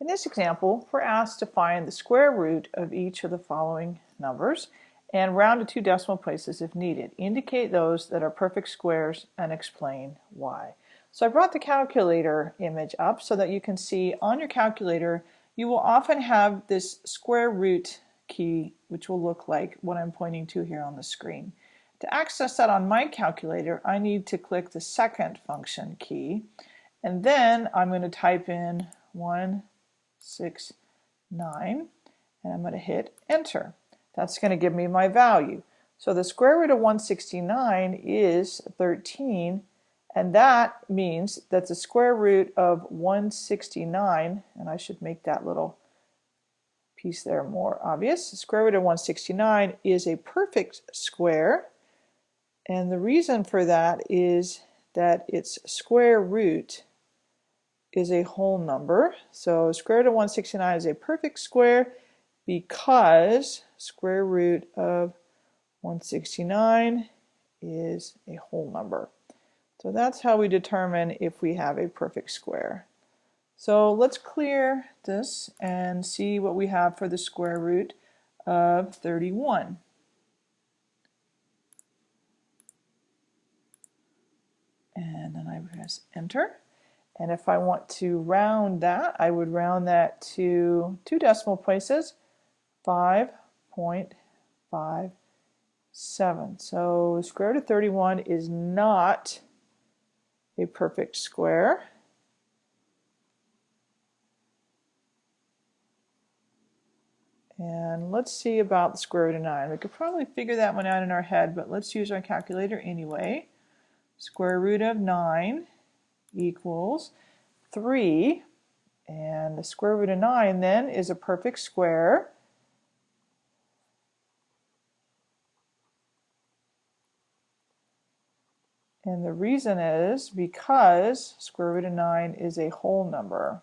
In this example, we're asked to find the square root of each of the following numbers and round to two decimal places if needed. Indicate those that are perfect squares and explain why. So I brought the calculator image up so that you can see on your calculator you will often have this square root key which will look like what I'm pointing to here on the screen. To access that on my calculator I need to click the second function key and then I'm going to type in 1, 6, 9 and I'm going to hit enter. That's going to give me my value. So the square root of 169 is 13 and that means that the square root of 169, and I should make that little piece there more obvious, the square root of 169 is a perfect square. And the reason for that is that its square root is a whole number. So square root of 169 is a perfect square because square root of 169 is a whole number. So that's how we determine if we have a perfect square. So let's clear this and see what we have for the square root of 31. And then I press enter. And if I want to round that, I would round that to two decimal places, 5.57. So square root of 31 is not a perfect square. And let's see about the square root of 9. We could probably figure that one out in our head, but let's use our calculator anyway. Square root of 9 equals 3. And the square root of 9 then is a perfect square. And the reason is because square root of 9 is a whole number.